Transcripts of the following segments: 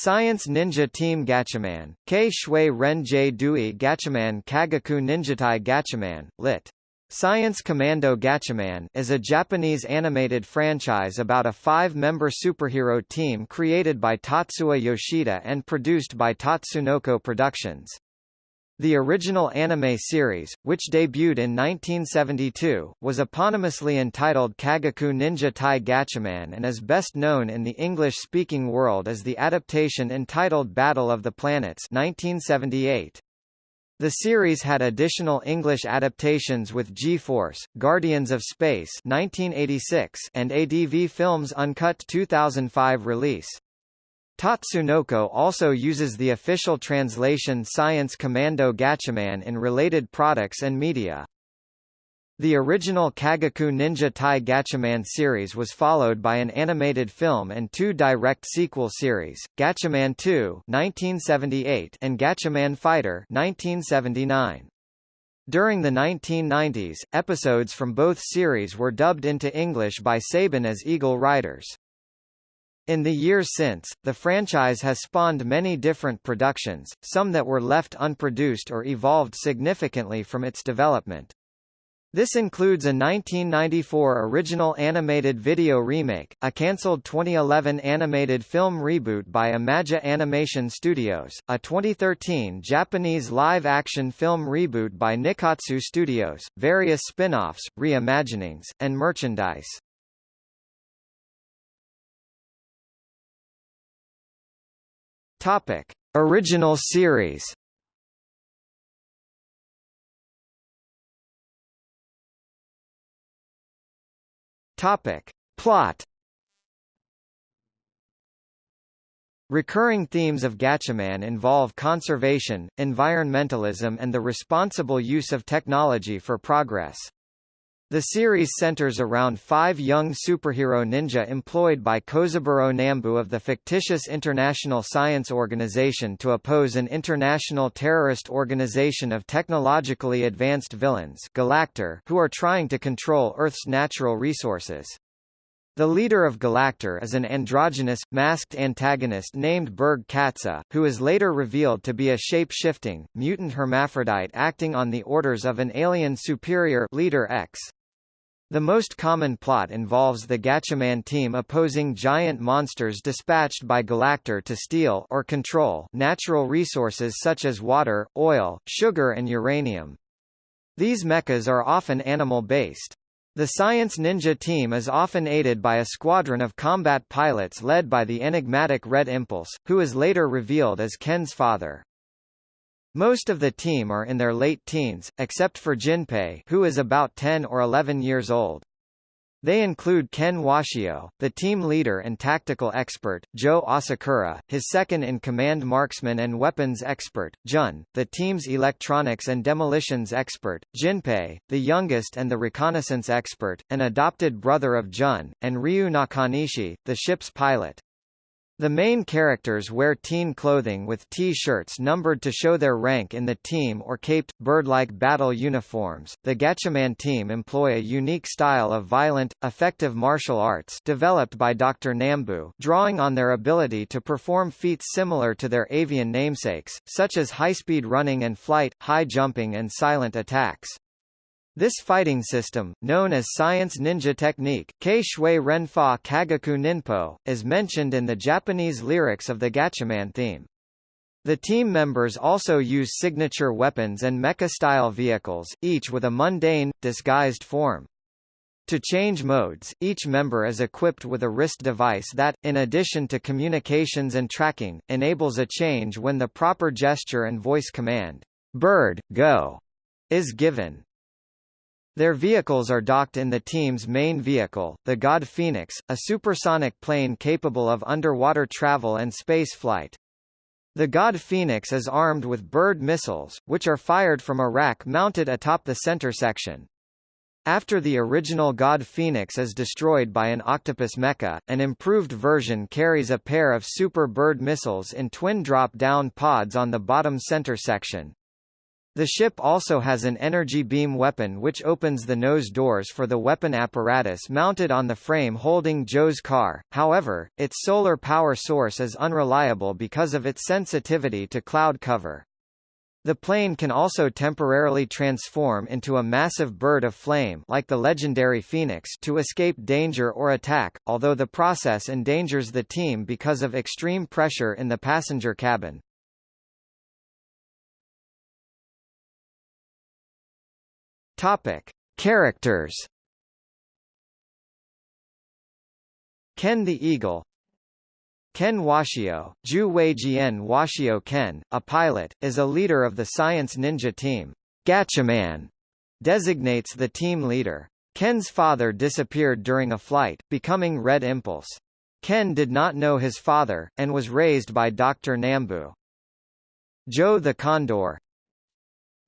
Science Ninja Team Gatchaman, K Shui Ren J Dui Gatchaman Kagaku Ninjatai Gatchaman, lit. Science Commando Gatchaman is a Japanese animated franchise about a five-member superhero team created by Tatsuya Yoshida and produced by Tatsunoko Productions. The original anime series, which debuted in 1972, was eponymously entitled Kagaku Ninja Tai Gatchaman and is best known in the English-speaking world as the adaptation entitled Battle of the Planets 1978. The series had additional English adaptations with G-Force, Guardians of Space 1986 and ADV Films Uncut 2005 release. Tatsunoko also uses the official translation Science Commando Gatchaman in related products and media. The original Kagaku Ninja Tai Gatchaman series was followed by an animated film and two direct sequel series, Gatchaman 2 1978 and Gatchaman Fighter 1979. During the 1990s, episodes from both series were dubbed into English by Saban as Eagle Riders. In the years since, the franchise has spawned many different productions, some that were left unproduced or evolved significantly from its development. This includes a 1994 original animated video remake, a cancelled 2011 animated film reboot by Imagi Animation Studios, a 2013 Japanese live-action film reboot by Nikkatsu Studios, various spin-offs, reimaginings, and merchandise. Topic: Original series. Topic: Plot. Recurring themes of Gatchaman involve conservation, environmentalism and the responsible use of technology for progress. The series centers around five young superhero ninja employed by Kozaburo Nambu of the fictitious International Science Organization to oppose an international terrorist organization of technologically advanced villains Galactor who are trying to control Earth's natural resources. The leader of Galactor is an androgynous, masked antagonist named Berg Katse, who is later revealed to be a shape-shifting, mutant hermaphrodite acting on the orders of an alien superior Leader X. The most common plot involves the Gatchaman team opposing giant monsters dispatched by Galactor to steal or control natural resources such as water, oil, sugar and uranium. These mechas are often animal-based. The Science Ninja team is often aided by a squadron of combat pilots led by the enigmatic Red Impulse, who is later revealed as Ken's father. Most of the team are in their late teens, except for Jinpei who is about 10 or 11 years old. They include Ken Washio, the team leader and tactical expert, Joe Asakura, his second-in-command marksman and weapons expert, Jun, the team's electronics and demolitions expert, Jinpei, the youngest and the reconnaissance expert, an adopted brother of Jun, and Ryu Nakanishi, the ship's pilot. The main characters wear teen clothing with T-shirts numbered to show their rank in the team or caped, bird-like battle uniforms. The Gatchaman team employ a unique style of violent, effective martial arts developed by Dr. Nambu, drawing on their ability to perform feats similar to their avian namesakes, such as high-speed running and flight, high jumping and silent attacks. This fighting system, known as Science Ninja Technique Kei Shui Renfa Kagaku Ninpo, is mentioned in the Japanese lyrics of the Gatchaman theme. The team members also use signature weapons and mecha-style vehicles, each with a mundane, disguised form. To change modes, each member is equipped with a wrist device that, in addition to communications and tracking, enables a change when the proper gesture and voice command, bird, go, is given. Their vehicles are docked in the team's main vehicle, the God Phoenix, a supersonic plane capable of underwater travel and space flight. The God Phoenix is armed with bird missiles, which are fired from a rack mounted atop the center section. After the original God Phoenix is destroyed by an octopus mecha, an improved version carries a pair of Super Bird missiles in twin drop-down pods on the bottom center section. The ship also has an energy beam weapon which opens the nose doors for the weapon apparatus mounted on the frame holding Joe's car, however, its solar power source is unreliable because of its sensitivity to cloud cover. The plane can also temporarily transform into a massive bird of flame like the legendary Phoenix to escape danger or attack, although the process endangers the team because of extreme pressure in the passenger cabin. Topic: Characters. Ken the Eagle. Ken Washio, Ju Weijian Washio Ken, a pilot, is a leader of the Science Ninja team. Gatchaman designates the team leader. Ken's father disappeared during a flight, becoming Red Impulse. Ken did not know his father, and was raised by Dr. Nambu. Joe the Condor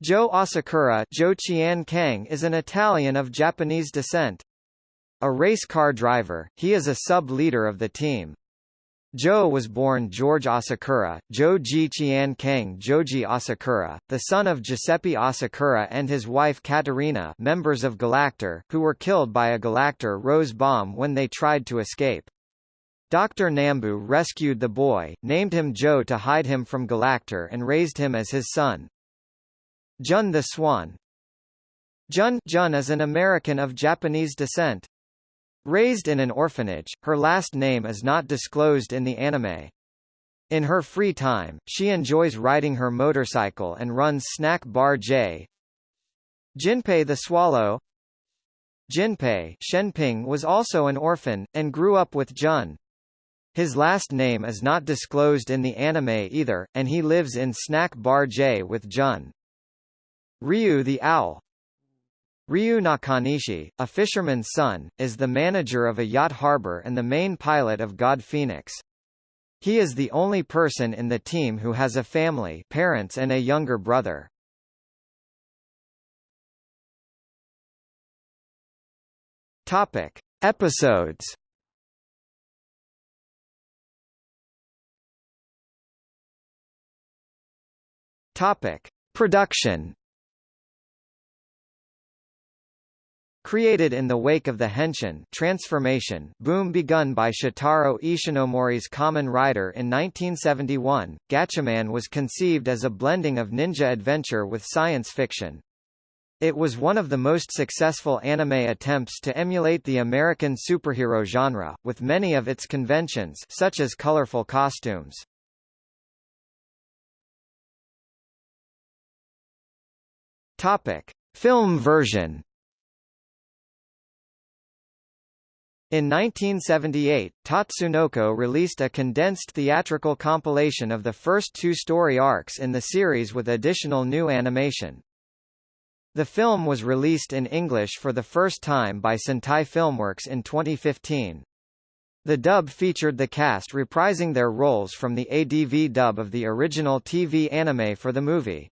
Joe Asakura Joe Kang is an Italian of Japanese descent. A race car driver, he is a sub-leader of the team. Joe was born George Asakura, Joji Qian Kang Joji Asakura, the son of Giuseppe Asakura and his wife Katerina members of Galactor, who were killed by a Galactor rose bomb when they tried to escape. Dr. Nambu rescued the boy, named him Joe to hide him from Galactor and raised him as his son. Jun the Swan Jun, Jun is an American of Japanese descent. Raised in an orphanage, her last name is not disclosed in the anime. In her free time, she enjoys riding her motorcycle and runs Snack Bar J. Jinpei the Swallow Jinpei Shenping was also an orphan, and grew up with Jun. His last name is not disclosed in the anime either, and he lives in Snack Bar J with Jun. Ryu the Owl Ryu Nakanishi, a fisherman's son, is the manager of a yacht harbor and the main pilot of God Phoenix. He is the only person in the team who has a family parents and a younger brother. Topic. Episodes Topic. Production Created in the wake of the Henshin transformation boom begun by Shotaro Ishinomori's Kamen Rider in 1971, Gatchaman was conceived as a blending of ninja adventure with science fiction. It was one of the most successful anime attempts to emulate the American superhero genre, with many of its conventions such as colorful costumes. Topic. Film version In 1978, Tatsunoko released a condensed theatrical compilation of the first two story arcs in the series with additional new animation. The film was released in English for the first time by Sentai Filmworks in 2015. The dub featured the cast reprising their roles from the ADV dub of the original TV anime for the movie.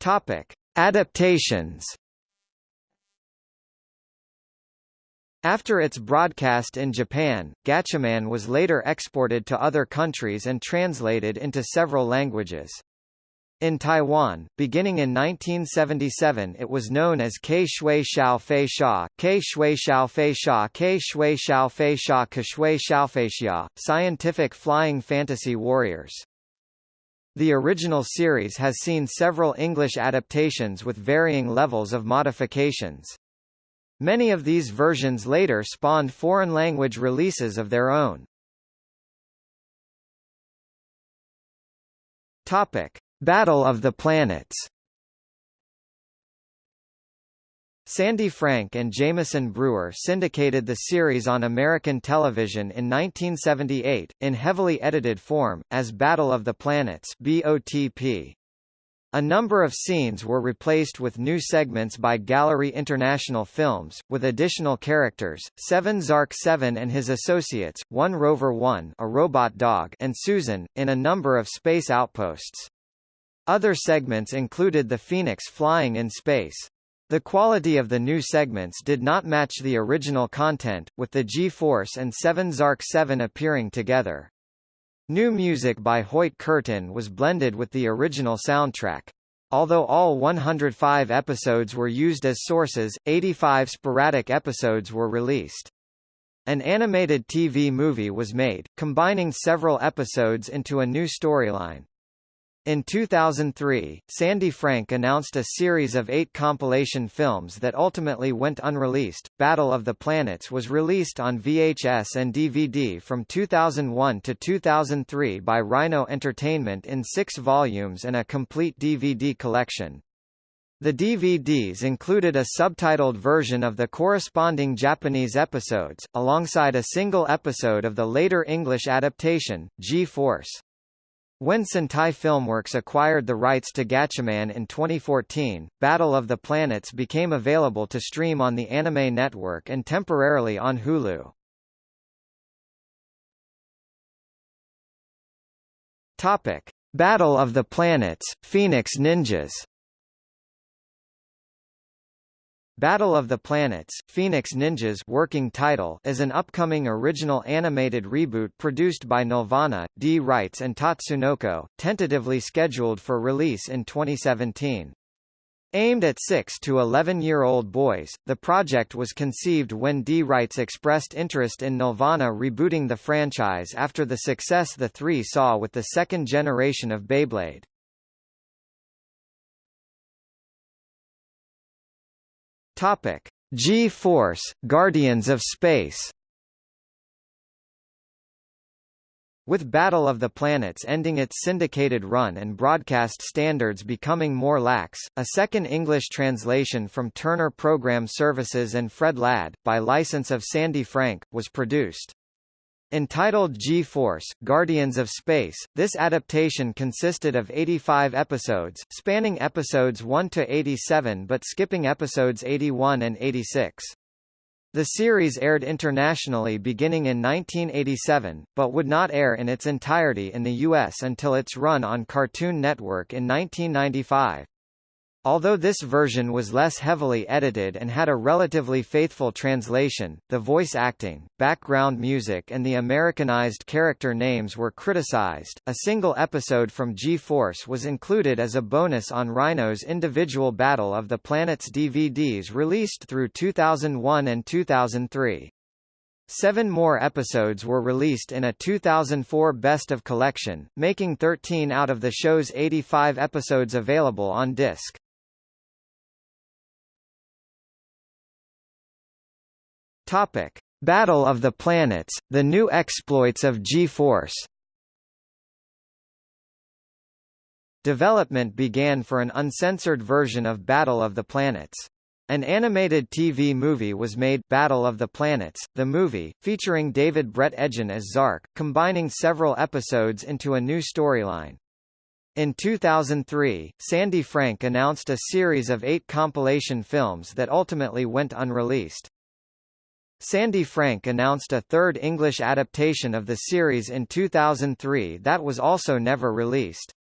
Topic. Adaptations After its broadcast in Japan, Gatchaman was later exported to other countries and translated into several languages. In Taiwan, beginning in 1977 it was known as Ke Shui Xiao Fei Sha, Ke Shui Xiao Fei Sha Ke Shui Xiao Fei Sha Ke Shui Xiao Fei Xia, Scientific Flying Fantasy Warriors. The original series has seen several English adaptations with varying levels of modifications. Many of these versions later spawned foreign language releases of their own. Topic: Battle of the Planets Sandy Frank and Jameson Brewer syndicated the series on American television in 1978, in heavily edited form, as Battle of the Planets BOTP. A number of scenes were replaced with new segments by Gallery International Films, with additional characters, Seven Zark 7 and his associates, One Rover 1 a robot dog and Susan, in a number of space outposts. Other segments included the Phoenix flying in space. The quality of the new segments did not match the original content, with the G-Force and 7 Zark 7 appearing together. New music by Hoyt Curtin was blended with the original soundtrack. Although all 105 episodes were used as sources, 85 sporadic episodes were released. An animated TV movie was made, combining several episodes into a new storyline. In 2003, Sandy Frank announced a series of eight compilation films that ultimately went unreleased. Battle of the Planets was released on VHS and DVD from 2001 to 2003 by Rhino Entertainment in six volumes and a complete DVD collection. The DVDs included a subtitled version of the corresponding Japanese episodes, alongside a single episode of the later English adaptation, G-Force. When Sentai Filmworks acquired the rights to Gatchaman in 2014, Battle of the Planets became available to stream on the Anime Network and temporarily on Hulu. Topic: Battle of the Planets: Phoenix Ninjas. Battle of the Planets, Phoenix Ninjas working title is an upcoming original animated reboot produced by Nelvana, D. Wrights and Tatsunoko, tentatively scheduled for release in 2017. Aimed at 6 to 11-year-old boys, the project was conceived when D. Wrights expressed interest in Nelvana rebooting the franchise after the success the three saw with the second generation of Beyblade. Topic: G-Force, Guardians of Space. With Battle of the Planets ending its syndicated run and broadcast standards becoming more lax, a second English translation from Turner Program Services and Fred Ladd, by license of Sandy Frank, was produced. Entitled G-Force, Guardians of Space, this adaptation consisted of 85 episodes, spanning episodes 1 to 87 but skipping episodes 81 and 86. The series aired internationally beginning in 1987, but would not air in its entirety in the U.S. until its run on Cartoon Network in 1995. Although this version was less heavily edited and had a relatively faithful translation, the voice acting, background music and the Americanized character names were criticized. A single episode from G-Force was included as a bonus on Rhino's individual Battle of the Planets DVDs released through 2001 and 2003. Seven more episodes were released in a 2004 Best of Collection, making 13 out of the show's 85 episodes available on disc. Topic: Battle of the Planets: The New Exploits of G-Force. Development began for an uncensored version of Battle of the Planets. An animated TV movie was made Battle of the Planets, the movie, featuring David Brett Edgen as Zark, combining several episodes into a new storyline. In 2003, Sandy Frank announced a series of eight compilation films that ultimately went unreleased. Sandy Frank announced a third English adaptation of the series in 2003 that was also never released.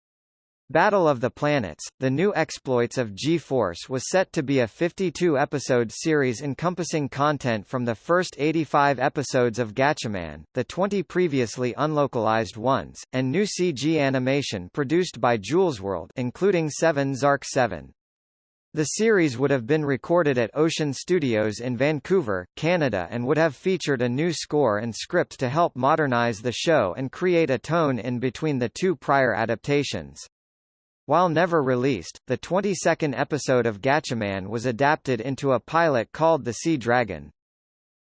Battle of the Planets, The New Exploits of G-Force was set to be a 52-episode series encompassing content from the first 85 episodes of Gatchaman, the 20 previously unlocalized ones, and new CG animation produced by Jewelsworld including 7 Zark 7. The series would have been recorded at Ocean Studios in Vancouver, Canada and would have featured a new score and script to help modernize the show and create a tone in between the two prior adaptations. While never released, the 22nd episode of Gatchaman was adapted into a pilot called The Sea Dragon.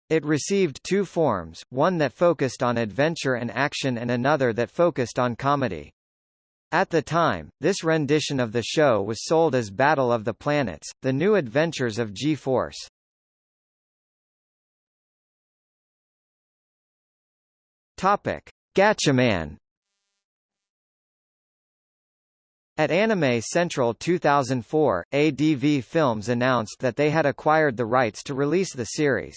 It received two forms, one that focused on adventure and action and another that focused on comedy. At the time, this rendition of the show was sold as Battle of the Planets, The New Adventures of G-Force. Gatchaman. At Anime Central 2004, ADV Films announced that they had acquired the rights to release the series.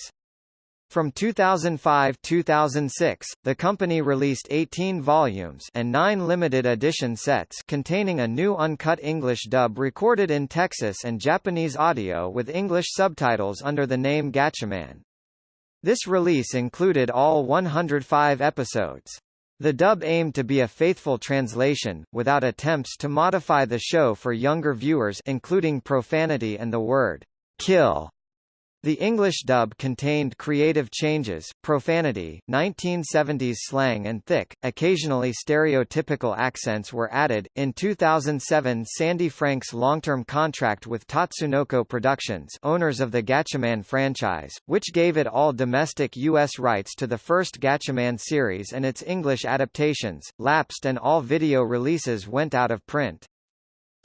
From 2005-2006, the company released 18 volumes and 9 limited edition sets containing a new uncut English dub recorded in Texas and Japanese audio with English subtitles under the name Gatchaman. This release included all 105 episodes. The dub aimed to be a faithful translation, without attempts to modify the show for younger viewers including profanity and the word kill. The English dub contained creative changes, profanity, 1970s slang and thick, occasionally stereotypical accents were added. In 2007, Sandy Frank's long-term contract with Tatsunoko Productions, owners of the Gatchaman franchise, which gave it all domestic US rights to the first Gatchaman series and its English adaptations, lapsed and all video releases went out of print.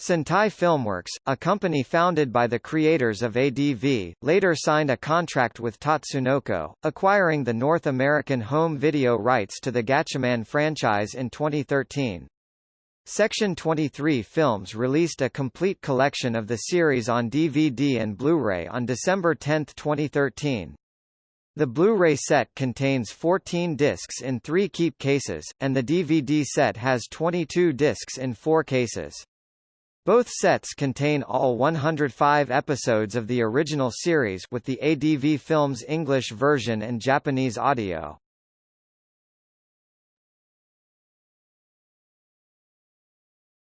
Sentai Filmworks, a company founded by the creators of ADV, later signed a contract with Tatsunoko, acquiring the North American home video rights to the Gatchaman franchise in 2013. Section 23 Films released a complete collection of the series on DVD and Blu-ray on December 10, 2013. The Blu-ray set contains 14 discs in three keep cases, and the DVD set has 22 discs in four cases. Both sets contain all 105 episodes of the original series with the ADV Films English version and Japanese audio.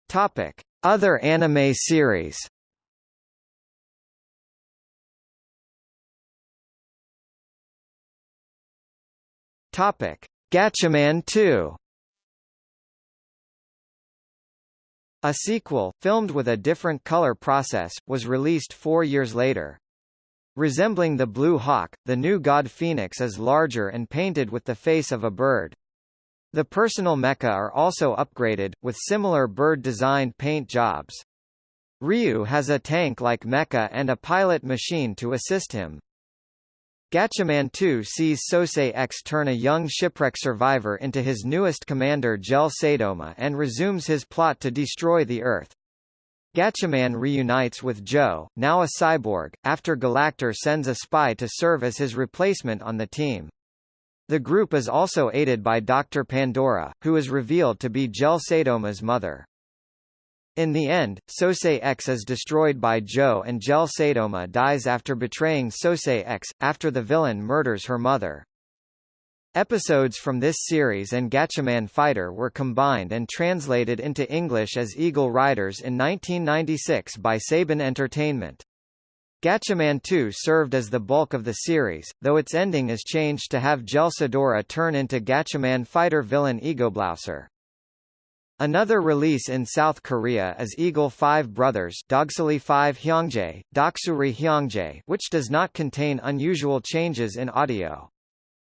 Topic: Other anime series. Topic: Gatchaman 2. A sequel, filmed with a different color process, was released four years later. Resembling the Blue Hawk, the new god Phoenix is larger and painted with the face of a bird. The personal mecha are also upgraded, with similar bird-designed paint jobs. Ryu has a tank-like mecha and a pilot machine to assist him. Gatchaman 2 sees Sosei X turn a young shipwreck survivor into his newest commander Gel Sadoma and resumes his plot to destroy the Earth. Gatchaman reunites with Joe, now a cyborg, after Galactor sends a spy to serve as his replacement on the team. The group is also aided by Dr. Pandora, who is revealed to be Gel Sadoma's mother. In the end, Sosei X is destroyed by Joe and Gel Sadoma dies after betraying Sosei X, after the villain murders her mother. Episodes from this series and Gatchaman Fighter were combined and translated into English as Eagle Riders in 1996 by Saban Entertainment. Gatchaman 2 served as the bulk of the series, though its ending is changed to have Gel Sadora turn into Gatchaman Fighter villain Egoblouser. Another release in South Korea is Eagle 5 Brothers Dogsuli 5 Hyongjae, Doksuri Hyongjae which does not contain unusual changes in audio.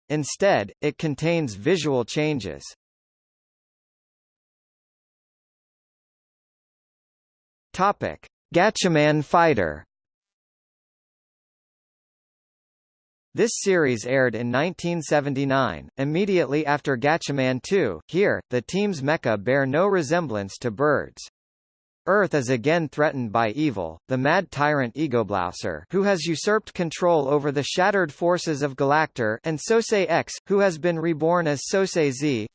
Instead, it contains visual changes. Topic: Gatchaman Fighter This series aired in 1979, immediately after Gatchaman 2. Here, the team's mecha bear no resemblance to birds. Earth is again threatened by evil, the mad tyrant Egoblouser who has usurped control over the shattered forces of Galactor and Sosei X, who has been reborn as Sosei Z.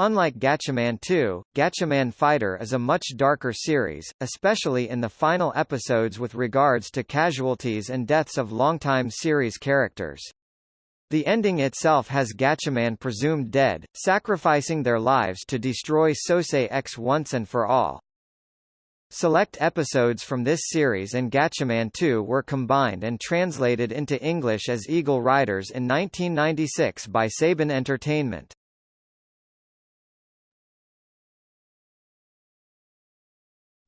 Unlike Gatchaman 2, Gatchaman Fighter is a much darker series, especially in the final episodes with regards to casualties and deaths of longtime series characters. The ending itself has Gatchaman presumed dead, sacrificing their lives to destroy Sosei X once and for all. Select episodes from this series and Gatchaman 2 were combined and translated into English as Eagle Riders in 1996 by Saban Entertainment.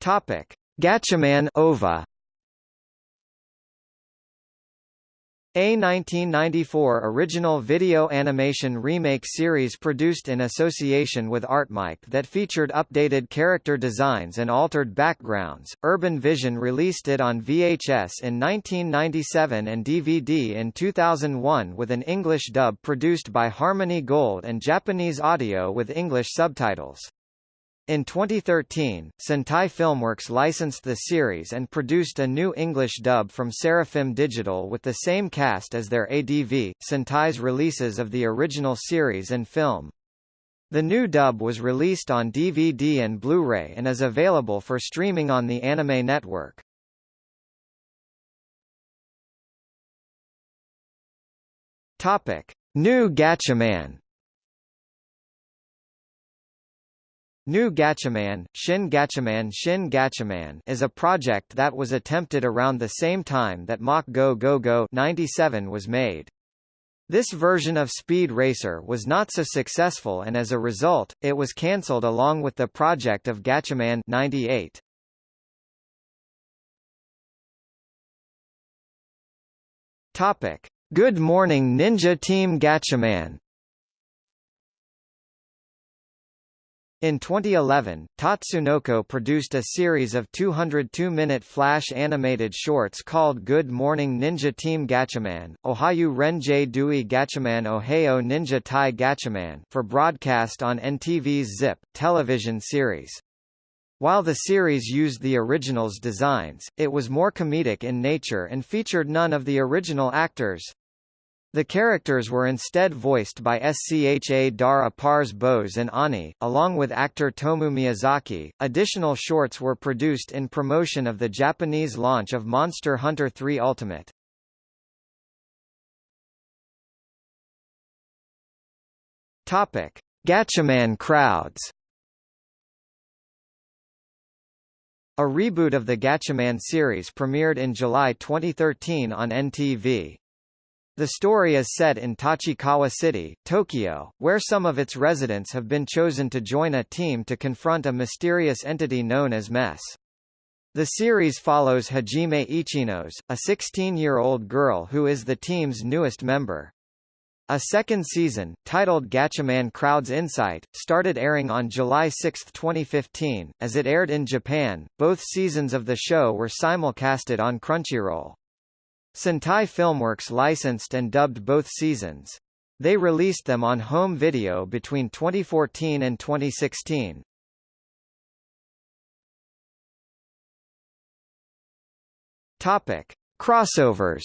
Topic: Gatchaman OVA. A 1994 original video animation remake series produced in association with ARTMIC that featured updated character designs and altered backgrounds. Urban Vision released it on VHS in 1997 and DVD in 2001 with an English dub produced by Harmony Gold and Japanese audio with English subtitles. In 2013, Sentai Filmworks licensed the series and produced a new English dub from Seraphim Digital with the same cast as their ADV, Sentai's releases of the original series and film. The new dub was released on DVD and Blu-ray and is available for streaming on the Anime Network. Topic: New Gatchaman New Gatchaman, Shin Gatchaman Shin Gatchaman is a project that was attempted around the same time that Mach Go Go Go 97 was made. This version of Speed Racer was not so successful and as a result, it was cancelled along with the project of Gatchaman 98. Topic: Good Morning Ninja Team Gatchaman In 2011, Tatsunoko produced a series of 202-minute flash animated shorts called Good Morning Ninja Team Gatchaman, Ohayu Renjay Dui Gatchaman Ohayo Ninja Tai Gatchaman for broadcast on NTV's Zip, television series. While the series used the original's designs, it was more comedic in nature and featured none of the original actors. The characters were instead voiced by SCHA Dara Pars Bose and Ani, along with actor Tomu Miyazaki. Additional shorts were produced in promotion of the Japanese launch of Monster Hunter 3 Ultimate. Topic: Gatchaman crowds. A reboot of the Gatchaman series premiered in July 2013 on NTV. The story is set in Tachikawa City, Tokyo, where some of its residents have been chosen to join a team to confront a mysterious entity known as Mess. The series follows Hajime Ichinose, a 16-year-old girl who is the team's newest member. A second season, titled Gatchaman Crowd's Insight, started airing on July 6, 2015. As it aired in Japan, both seasons of the show were simulcasted on Crunchyroll. Sentai Filmworks licensed and dubbed both seasons. They released them on home video between 2014 and 2016. Topic: Crossovers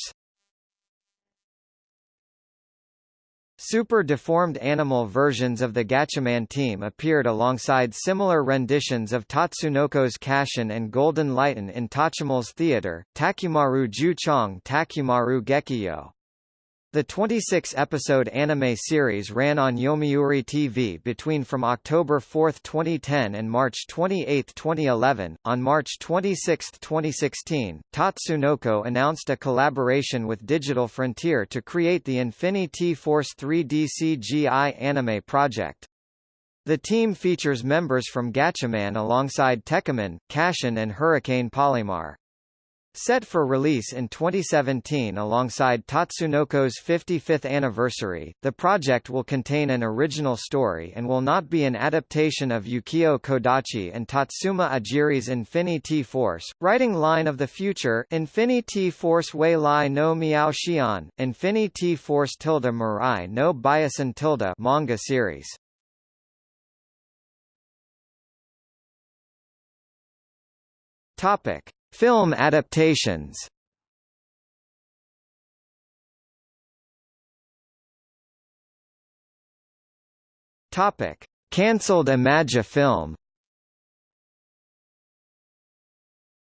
Super deformed animal versions of the Gatchaman team appeared alongside similar renditions of Tatsunoko's Kashin and Golden Lighten in Tachimel's theater, Takumaru Ju-chong Takumaru Gekiyo. The 26-episode anime series ran on Yomiuri TV between from October 4, 2010 and March 28, 2011. On March 26, 2016, Tatsunoko announced a collaboration with Digital Frontier to create the Infinity Force 3D CGI anime project. The team features members from Gatchaman alongside Tekkaman, Cashin and Hurricane Polymar. Set for release in 2017 alongside Tatsunoko's 55th anniversary, the project will contain an original story and will not be an adaptation of Yukio Kodachi and Tatsuma Ajiri's Infinity Force, writing line of the future Infinity Force Wei Lai no Miao Xian, Infinity Force tilde Mirai no Biasen Tilda manga series. Topic. Film adaptations Topic: Cancelled Imagi film.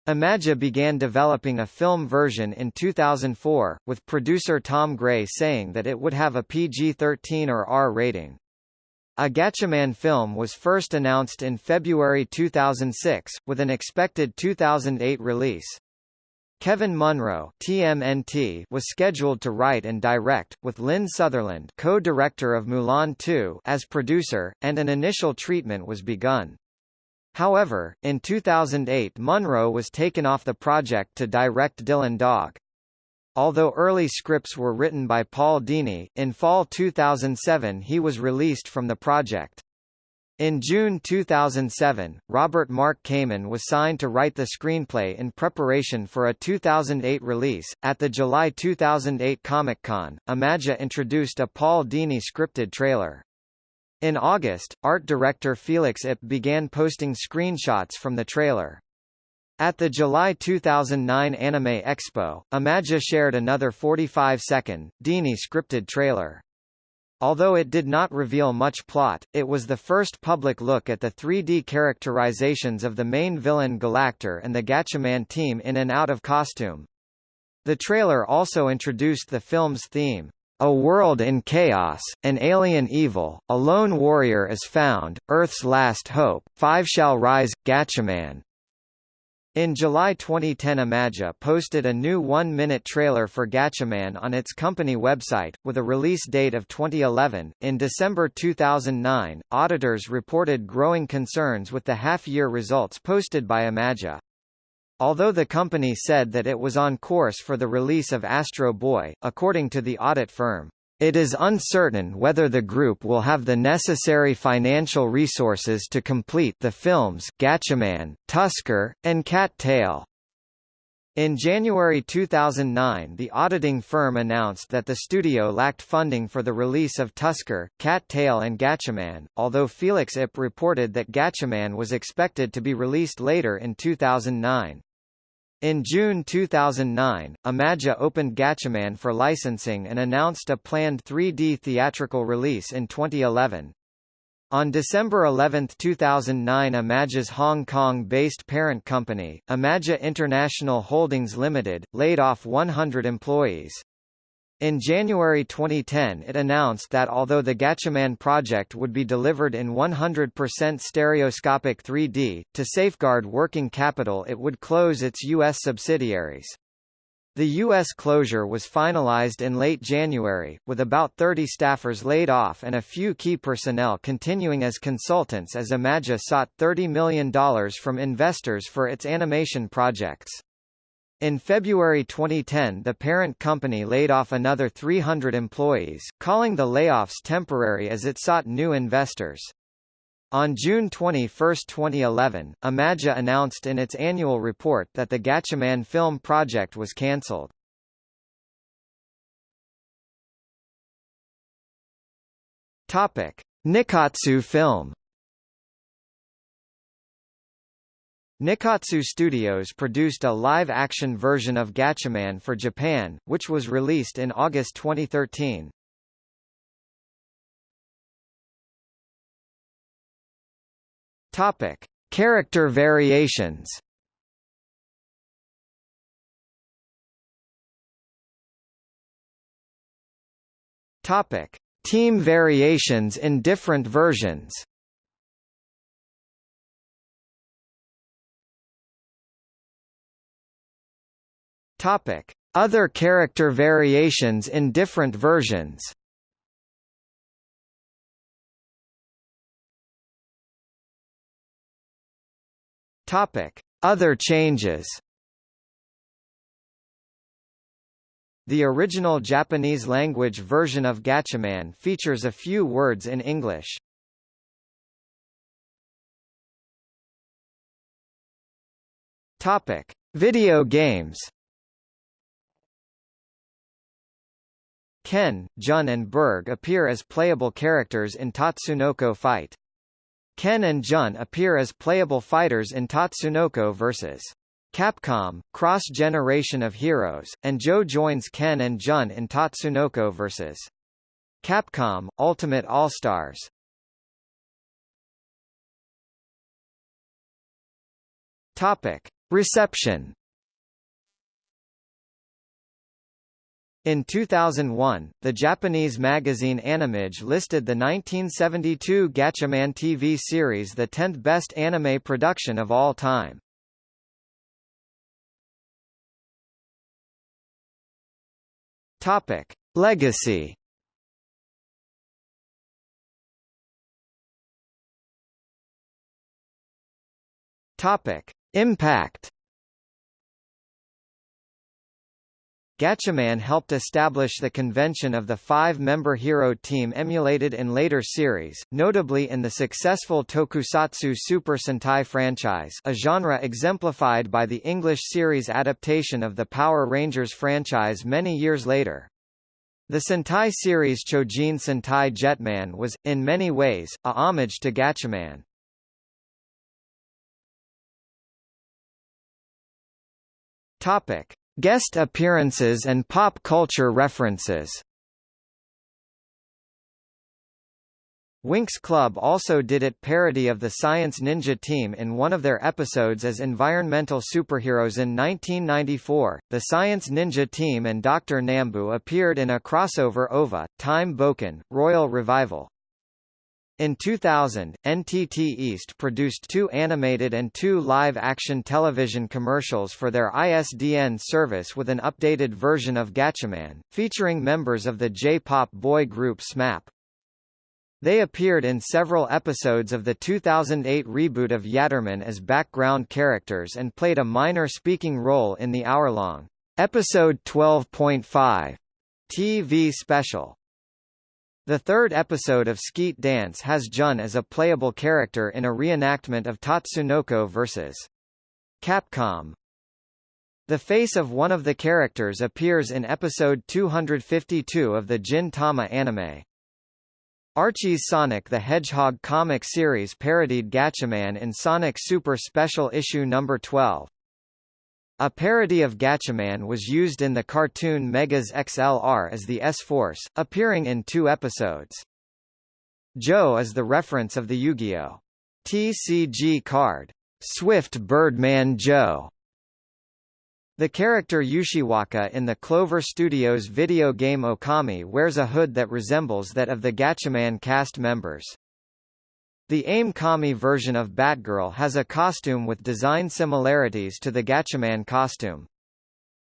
Imagi began developing a film version in 2004, with producer Tom Gray saying that it would have a PG-13 or R rating. A Gatchaman film was first announced in February 2006, with an expected 2008 release. Kevin Munroe TMNT was scheduled to write and direct, with Lynn Sutherland co-director of Mulan 2 as producer, and an initial treatment was begun. However, in 2008 Munroe was taken off the project to direct Dylan Dog. Although early scripts were written by Paul Dini, in fall 2007 he was released from the project. In June 2007, Robert Mark Kamen was signed to write the screenplay in preparation for a 2008 release. At the July 2008 Comic Con, Imagi introduced a Paul Dini scripted trailer. In August, art director Felix Ip began posting screenshots from the trailer. At the July 2009 Anime Expo, Imagi shared another 45-second, Dini scripted trailer. Although it did not reveal much plot, it was the first public look at the 3D characterizations of the main villain Galactor and the Gatchaman team in and out of costume. The trailer also introduced the film's theme. A world in chaos, an alien evil, a lone warrior is found, Earth's last hope, five shall rise, Gatchaman. In July 2010 Imagi posted a new one-minute trailer for Gatchaman on its company website, with a release date of 2011. In December 2009, auditors reported growing concerns with the half-year results posted by Imagi. Although the company said that it was on course for the release of Astro Boy, according to the audit firm, it is uncertain whether the group will have the necessary financial resources to complete the films Gatchaman, Tusker, and Cat Tail. In January 2009 the auditing firm announced that the studio lacked funding for the release of Tusker, Cat Tail and Gatchaman, although Felix Ip reported that Gatchaman was expected to be released later in 2009. In June 2009, Imagi opened Gatchaman for licensing and announced a planned 3D theatrical release in 2011. On December 11, 2009 Imagi's Hong Kong-based parent company, Imagi International Holdings Limited, laid off 100 employees. In January 2010 it announced that although the Gatchaman project would be delivered in 100% stereoscopic 3D, to safeguard working capital it would close its U.S. subsidiaries. The U.S. closure was finalized in late January, with about 30 staffers laid off and a few key personnel continuing as consultants as Imagi sought $30 million from investors for its animation projects. In February 2010 the parent company laid off another 300 employees, calling the layoffs temporary as it sought new investors. On June 21, 2011, Imagi announced in its annual report that the Gatchaman film project was cancelled. Nikkatsu film Nikkatsu Studios produced a live-action version of Gatchaman for Japan, which was released in August 2013. Topic: Character variations. Topic: Team variations in different versions. Topic: Other character variations in different versions. Topic: Other changes. The original Japanese language version of Gatchaman features a few words in English. Topic: Video games. Ken, Jun and Berg appear as playable characters in Tatsunoko Fight. Ken and Jun appear as playable fighters in Tatsunoko vs. Capcom, Cross Generation of Heroes, and Joe joins Ken and Jun in Tatsunoko vs. Capcom, Ultimate All-Stars. Reception In 2001, the Japanese magazine Animage listed the 1972 Gatchaman TV series the 10th best anime production of all time. Topic: Legacy. Topic: Impact. Gatchaman helped establish the convention of the five-member hero team emulated in later series, notably in the successful tokusatsu Super Sentai franchise a genre exemplified by the English series adaptation of the Power Rangers franchise many years later. The Sentai series Chojin Sentai Jetman was, in many ways, a homage to Gatchaman. Topic. Guest appearances and pop culture references Winx Club also did it parody of the Science Ninja team in one of their episodes as environmental superheroes in 1994. The Science Ninja team and Dr. Nambu appeared in a crossover OVA, Time Bokan, Royal Revival. In 2000, NTT East produced two animated and two live-action television commercials for their ISDN service with an updated version of Gatchaman, featuring members of the J-pop boy group SMAP. They appeared in several episodes of the 2008 reboot of Yatterman as background characters and played a minor speaking role in the hour-long episode 12.5 TV special. The third episode of Sket Dance has Jun as a playable character in a reenactment of Tatsunoko vs. Capcom. The face of one of the characters appears in episode 252 of the Gin Tama anime. Archie's Sonic the Hedgehog comic series parodied Gatchaman in Sonic Super Special Issue No. 12. A parody of Gatchaman was used in the cartoon Megas XLR as the S-Force, appearing in two episodes. Joe is the reference of the Yu-Gi-Oh! TCG card, Swift Birdman Joe, the character Ushiwaka in the Clover Studios video game Okami wears a hood that resembles that of the Gatchaman cast members. The AIM Kami version of Batgirl has a costume with design similarities to the Gatchaman costume.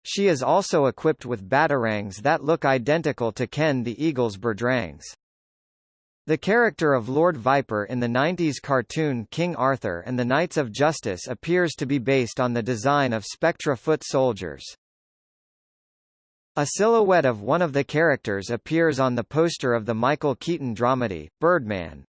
She is also equipped with batarangs that look identical to Ken the Eagle's Birdrangs. The character of Lord Viper in the 90s cartoon King Arthur and the Knights of Justice appears to be based on the design of Spectra foot soldiers. A silhouette of one of the characters appears on the poster of the Michael Keaton dramedy, Birdman,